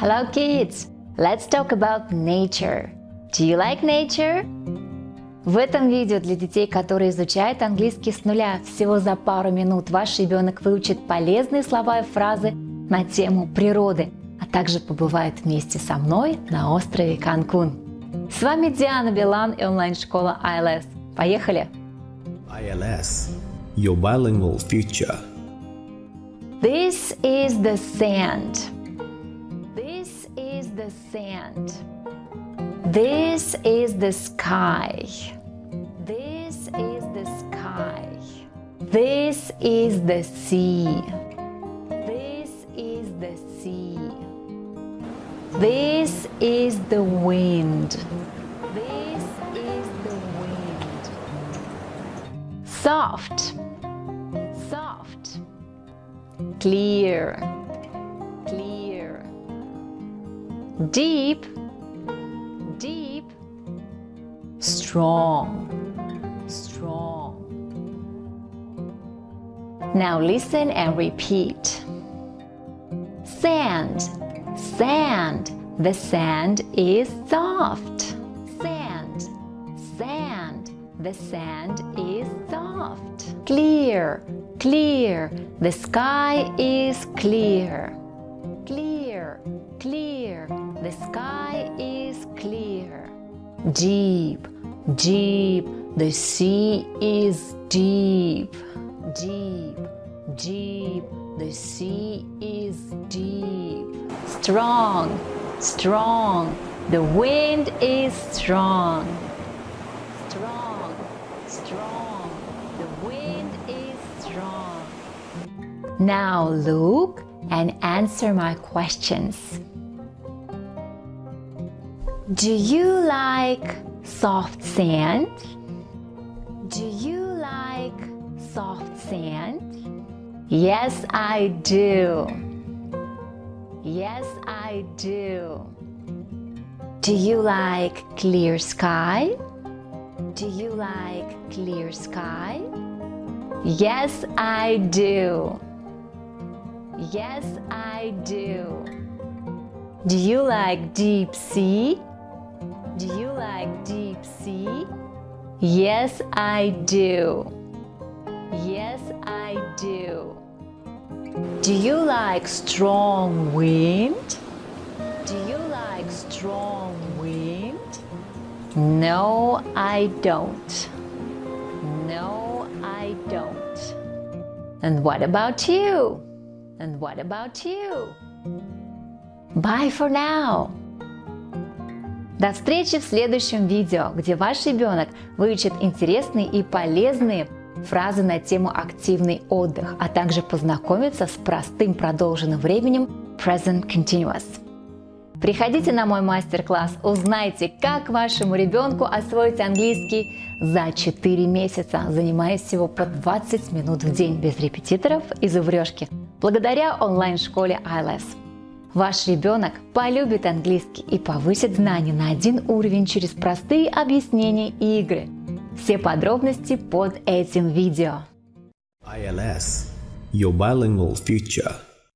Hello kids! Let's talk about nature. Do you like nature? В этом видео для детей, которые изучают английский с нуля, всего за пару минут ваш ребенок выучит полезные слова и фразы на тему природы, а также побывает вместе со мной на острове Канкун. С вами Диана Билан и онлайн-школа ILS. Поехали! ILS, your bilingual future. This is the sand. Sand. This is the sky. This is the sky. This is the sea. This is the sea. This is the wind. This is the wind. Soft. Soft. Clear. Deep. Deep. Strong. Strong. Now listen and repeat. Sand. Sand. The sand is soft. Sand. Sand. The sand is soft. Clear. Clear. The sky is clear. Clear. Clear. The sky is clear. Deep. Deep. The sea is deep. Deep. Deep. The sea is deep. Strong. Strong. The wind is strong. Strong. Strong. The wind is strong. Now look and answer my questions. Do you like soft sand? Do you like soft sand? Yes, I do. Yes, I do. Do you like clear sky? Do you like clear sky? Yes, I do. Yes, I do. Do you like deep sea? Do you like deep sea? Yes, I do. Yes, I do. Do you like strong wind? Do you like strong wind? No, I don't. No, I don't. And what about you? And what about you? Bye for now. До встречи в следующем видео, где ваш ребенок выучит интересные и полезные фразы на тему активный отдых, а также познакомиться с простым продолженным временем Present Continuous. Приходите на мой мастер-класс, узнайте, как вашему ребенку освоить английский за 4 месяца, занимаясь всего по 20 минут в день без репетиторов и зубрежки, благодаря онлайн-школе ILS. Ваш ребенок полюбит английский и повысит знания на один уровень через простые объяснения и игры. Все подробности под этим видео. ILS, your bilingual future.